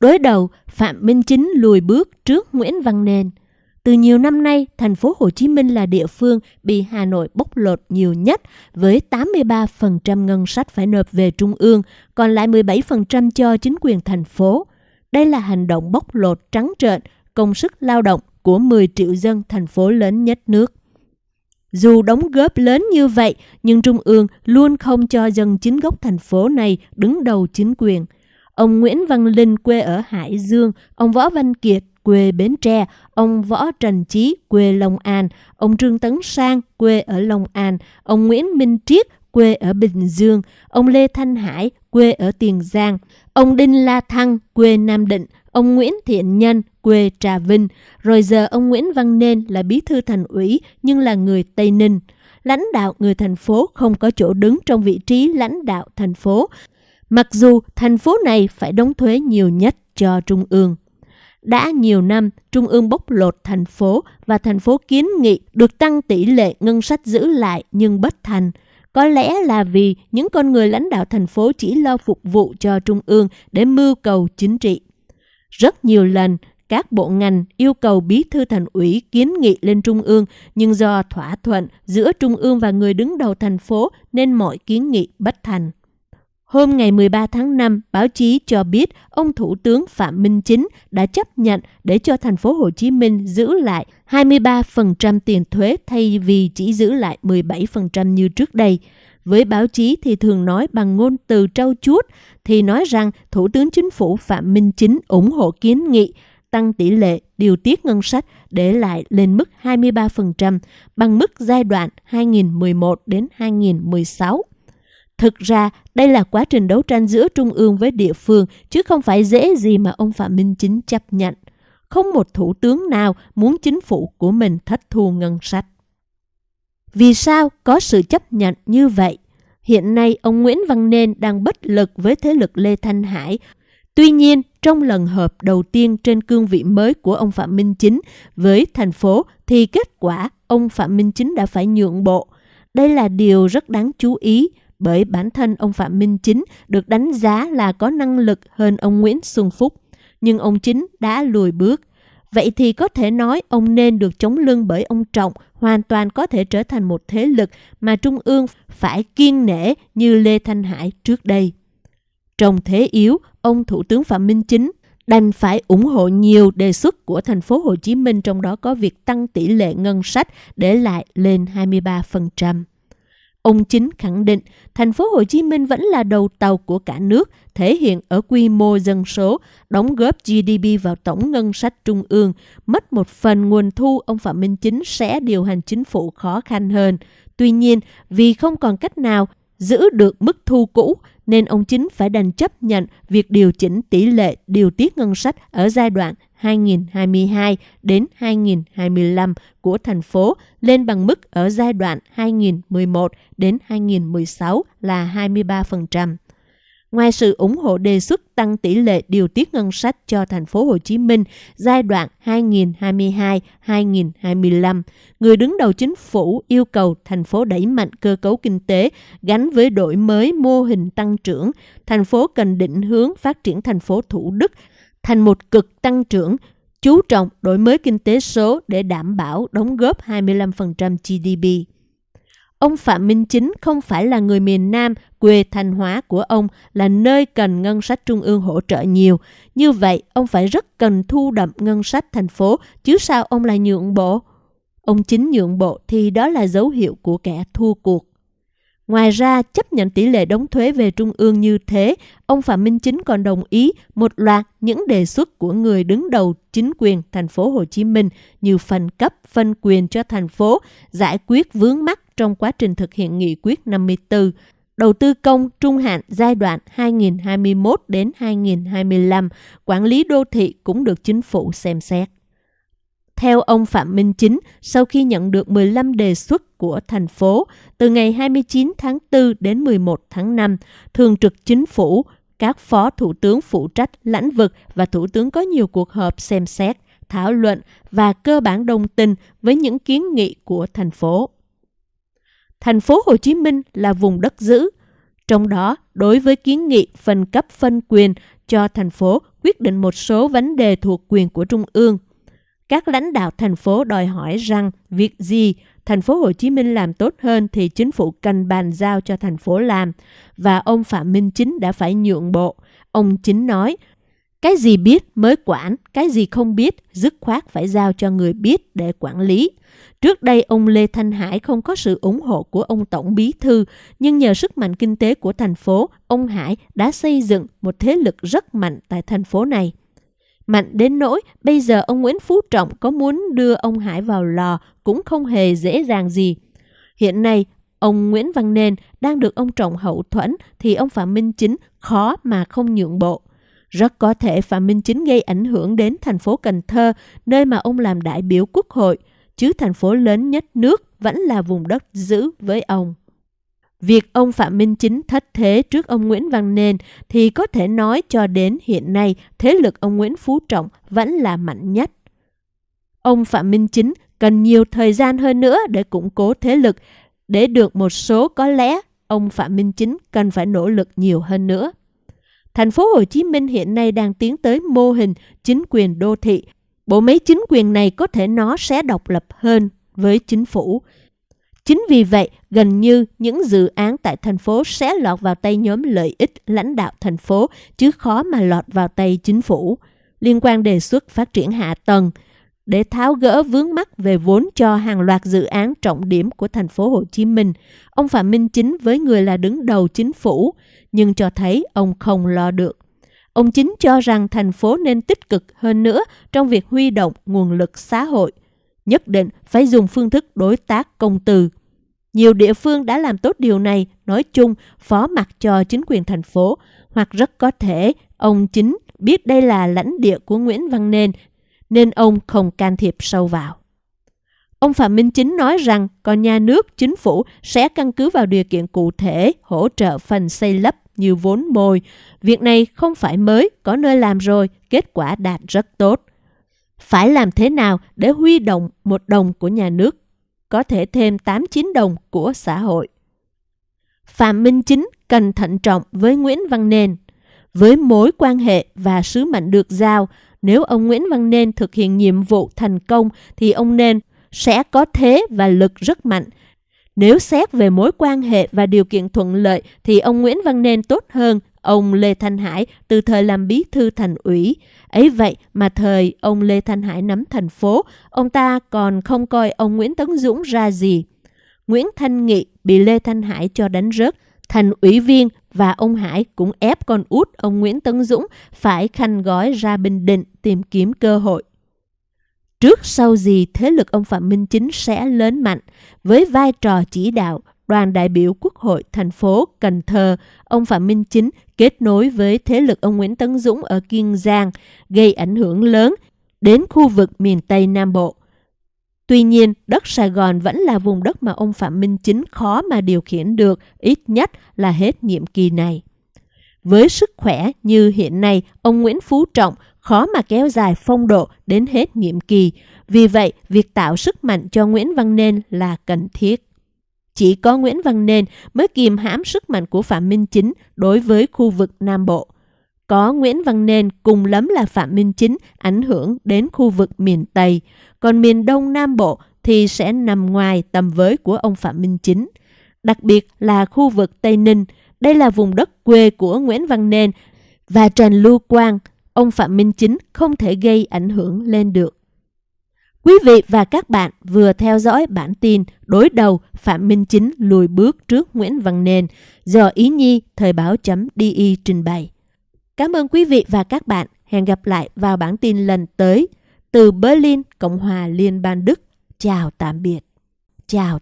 Đối đầu, Phạm Minh Chính lùi bước trước Nguyễn Văn Nên. Từ nhiều năm nay, thành phố Hồ Chí Minh là địa phương bị Hà Nội bóc lột nhiều nhất với 83% ngân sách phải nộp về trung ương, còn lại 17% cho chính quyền thành phố. Đây là hành động bóc lột trắng trợn công sức lao động của 10 triệu dân thành phố lớn nhất nước. Dù đóng góp lớn như vậy, nhưng Trung ương luôn không cho dân chính gốc thành phố này đứng đầu chính quyền. Ông Nguyễn Văn Linh quê ở Hải Dương, ông Võ Văn Kiệt quê Bến Tre, ông Võ Trần Chí quê Long An, ông Trương Tấn Sang quê ở Long An, ông Nguyễn Minh Triết quê ở Bình Dương, ông Lê Thanh Hải quê ở Tiền Giang, ông Đinh La Thăng quê Nam Định, ông Nguyễn Thiện Nhân quê Trà Vinh, rồi giờ ông Nguyễn Văn Nên là bí thư thành ủy nhưng là người Tây Ninh. Lãnh đạo người thành phố không có chỗ đứng trong vị trí lãnh đạo thành phố, mặc dù thành phố này phải đóng thuế nhiều nhất cho Trung ương. Đã nhiều năm, Trung ương bóc lột thành phố và thành phố kiến nghị được tăng tỷ lệ ngân sách giữ lại nhưng bất thành. Có lẽ là vì những con người lãnh đạo thành phố chỉ lo phục vụ cho Trung ương để mưu cầu chính trị. Rất nhiều lần, các bộ ngành yêu cầu bí thư thành ủy kiến nghị lên Trung ương, nhưng do thỏa thuận giữa Trung ương và người đứng đầu thành phố nên mọi kiến nghị bất thành. Hôm ngày 13 tháng 5, báo chí cho biết ông Thủ tướng Phạm Minh Chính đã chấp nhận để cho thành phố Hồ Chí Minh giữ lại 23% tiền thuế thay vì chỉ giữ lại 17% như trước đây. Với báo chí thì thường nói bằng ngôn từ trau chuốt thì nói rằng Thủ tướng Chính phủ Phạm Minh Chính ủng hộ kiến nghị tăng tỷ lệ điều tiết ngân sách để lại lên mức 23% bằng mức giai đoạn 2011 đến 2016. Thực ra, đây là quá trình đấu tranh giữa trung ương với địa phương, chứ không phải dễ gì mà ông Phạm Minh Chính chấp nhận. Không một thủ tướng nào muốn chính phủ của mình thất thu ngân sách. Vì sao có sự chấp nhận như vậy? Hiện nay, ông Nguyễn Văn Nên đang bất lực với thế lực Lê Thanh Hải. Tuy nhiên, trong lần họp đầu tiên trên cương vị mới của ông Phạm Minh Chính với thành phố thì kết quả ông Phạm Minh Chính đã phải nhượng bộ. Đây là điều rất đáng chú ý bởi bản thân ông Phạm Minh Chính được đánh giá là có năng lực hơn ông Nguyễn Xuân Phúc. Nhưng ông Chính đã lùi bước. Vậy thì có thể nói ông nên được chống lưng bởi ông Trọng hoàn toàn có thể trở thành một thế lực mà Trung ương phải kiên nể như Lê Thanh Hải trước đây. Trong thế yếu, ông Thủ tướng Phạm Minh Chính đành phải ủng hộ nhiều đề xuất của thành phố Hồ Chí Minh trong đó có việc tăng tỷ lệ ngân sách để lại lên 23%. Ông Chính khẳng định thành phố Hồ Chí Minh vẫn là đầu tàu của cả nước, thể hiện ở quy mô dân số, đóng góp GDP vào tổng ngân sách trung ương, mất một phần nguồn thu ông Phạm Minh Chính sẽ điều hành chính phủ khó khăn hơn. Tuy nhiên, vì không còn cách nào giữ được mức thu cũ nên ông Chính phải đành chấp nhận việc điều chỉnh tỷ lệ điều tiết ngân sách ở giai đoạn 2022 đến 2025 của thành phố lên bằng mức ở giai đoạn 2011 đến 2016 là 23%. Ngoài sự ủng hộ đề xuất tăng tỷ lệ điều tiết ngân sách cho thành phố Hồ Chí Minh giai đoạn 2022-2025, người đứng đầu chính phủ yêu cầu thành phố đẩy mạnh cơ cấu kinh tế gắn với đổi mới mô hình tăng trưởng. Thành phố cần định hướng phát triển thành phố Thủ Đức thành một cực tăng trưởng, chú trọng đổi mới kinh tế số để đảm bảo đóng góp 25% GDP. Ông Phạm Minh Chính không phải là người miền Nam, quê Thanh Hóa của ông là nơi cần ngân sách trung ương hỗ trợ nhiều. Như vậy, ông phải rất cần thu đậm ngân sách thành phố, chứ sao ông lại nhượng bộ? Ông Chính nhượng bộ thì đó là dấu hiệu của kẻ thua cuộc. Ngoài ra, chấp nhận tỷ lệ đóng thuế về trung ương như thế, ông Phạm Minh Chính còn đồng ý một loạt những đề xuất của người đứng đầu chính quyền thành phố Hồ Chí Minh như phân cấp, phân quyền cho thành phố, giải quyết vướng mắc trong quá trình thực hiện nghị quyết 54, đầu tư công trung hạn giai đoạn 2021 đến 2025, quản lý đô thị cũng được chính phủ xem xét. Theo ông Phạm Minh Chính, sau khi nhận được 15 đề xuất của thành phố, từ ngày 29 tháng 4 đến 11 tháng 5, Thường trực Chính phủ, các phó thủ tướng phụ trách lãnh vực và thủ tướng có nhiều cuộc họp xem xét, thảo luận và cơ bản đồng tình với những kiến nghị của thành phố. Thành phố Hồ Chí Minh là vùng đất giữ, trong đó đối với kiến nghị phân cấp phân quyền cho thành phố quyết định một số vấn đề thuộc quyền của Trung ương. Các lãnh đạo thành phố đòi hỏi rằng việc gì thành phố Hồ Chí Minh làm tốt hơn thì chính phủ cần bàn giao cho thành phố làm và ông Phạm Minh Chính đã phải nhượng bộ. Ông Chính nói, cái gì biết mới quản, cái gì không biết dứt khoát phải giao cho người biết để quản lý. Trước đây ông Lê Thanh Hải không có sự ủng hộ của ông Tổng Bí Thư, nhưng nhờ sức mạnh kinh tế của thành phố, ông Hải đã xây dựng một thế lực rất mạnh tại thành phố này. Mạnh đến nỗi bây giờ ông Nguyễn Phú Trọng có muốn đưa ông Hải vào lò cũng không hề dễ dàng gì. Hiện nay, ông Nguyễn Văn Nên đang được ông Trọng hậu thuẫn thì ông Phạm Minh Chính khó mà không nhượng bộ. Rất có thể Phạm Minh Chính gây ảnh hưởng đến thành phố Cần Thơ, nơi mà ông làm đại biểu quốc hội, chứ thành phố lớn nhất nước vẫn là vùng đất giữ với ông. Việc ông Phạm Minh Chính thất thế trước ông Nguyễn Văn Nên thì có thể nói cho đến hiện nay thế lực ông Nguyễn Phú Trọng vẫn là mạnh nhất. Ông Phạm Minh Chính cần nhiều thời gian hơn nữa để củng cố thế lực. Để được một số có lẽ ông Phạm Minh Chính cần phải nỗ lực nhiều hơn nữa. Thành phố Hồ Chí Minh hiện nay đang tiến tới mô hình chính quyền đô thị. Bộ máy chính quyền này có thể nó sẽ độc lập hơn với chính phủ. Chính vì vậy, gần như những dự án tại thành phố sẽ lọt vào tay nhóm lợi ích lãnh đạo thành phố, chứ khó mà lọt vào tay chính phủ. Liên quan đề xuất phát triển hạ tầng, để tháo gỡ vướng mắc về vốn cho hàng loạt dự án trọng điểm của thành phố Hồ Chí Minh. Ông Phạm Minh Chính với người là đứng đầu chính phủ, nhưng cho thấy ông không lo được. Ông Chính cho rằng thành phố nên tích cực hơn nữa trong việc huy động nguồn lực xã hội, nhất định phải dùng phương thức đối tác công từ. Nhiều địa phương đã làm tốt điều này, nói chung phó mặt cho chính quyền thành phố, hoặc rất có thể ông Chính biết đây là lãnh địa của Nguyễn Văn Nên nên ông không can thiệp sâu vào. Ông Phạm Minh Chính nói rằng còn nhà nước, chính phủ sẽ căn cứ vào điều kiện cụ thể hỗ trợ phần xây lấp như vốn mồi. Việc này không phải mới, có nơi làm rồi, kết quả đạt rất tốt. Phải làm thế nào để huy động một đồng của nhà nước, có thể thêm 8-9 đồng của xã hội. Phạm Minh Chính cần thận trọng với Nguyễn Văn Nên. Với mối quan hệ và sứ mệnh được giao, nếu ông Nguyễn Văn Nên thực hiện nhiệm vụ thành công thì ông Nên sẽ có thế và lực rất mạnh. Nếu xét về mối quan hệ và điều kiện thuận lợi thì ông Nguyễn Văn Nên tốt hơn ông Lê Thanh Hải từ thời làm bí thư thành ủy. Ấy vậy mà thời ông Lê Thanh Hải nắm thành phố, ông ta còn không coi ông Nguyễn Tấn Dũng ra gì. Nguyễn Thanh Nghị bị Lê Thanh Hải cho đánh rớt, thành ủy viên và ông Hải cũng ép con út ông Nguyễn Tấn Dũng phải khanh gói ra Bình Định tìm kiếm cơ hội. Trước sau gì thế lực ông Phạm Minh Chính sẽ lớn mạnh với vai trò chỉ đạo đoàn đại biểu Quốc hội thành phố Cần Thơ, ông Phạm Minh Chính kết nối với thế lực ông Nguyễn Tấn Dũng ở Kiên Giang, gây ảnh hưởng lớn đến khu vực miền Tây Nam Bộ. Tuy nhiên, đất Sài Gòn vẫn là vùng đất mà ông Phạm Minh Chính khó mà điều khiển được, ít nhất là hết nhiệm kỳ này. Với sức khỏe như hiện nay, ông Nguyễn Phú Trọng khó mà kéo dài phong độ đến hết nhiệm kỳ. Vì vậy, việc tạo sức mạnh cho Nguyễn Văn Nên là cần thiết. Chỉ có Nguyễn Văn Nên mới kìm hãm sức mạnh của Phạm Minh Chính đối với khu vực Nam Bộ. Có Nguyễn Văn Nên cùng lắm là Phạm Minh Chính ảnh hưởng đến khu vực miền Tây còn miền Đông Nam Bộ thì sẽ nằm ngoài tầm với của ông Phạm Minh Chính. Đặc biệt là khu vực Tây Ninh, đây là vùng đất quê của Nguyễn Văn Nên và Trần Lưu Quang, ông Phạm Minh Chính không thể gây ảnh hưởng lên được. Quý vị và các bạn vừa theo dõi bản tin đối đầu Phạm Minh Chính lùi bước trước Nguyễn Văn Nên do Ý Nhi Thời báo chấm DI trình bày. Cảm ơn quý vị và các bạn. Hẹn gặp lại vào bản tin lần tới. Từ Berlin, Cộng hòa Liên bang Đức. Chào tạm biệt. Chào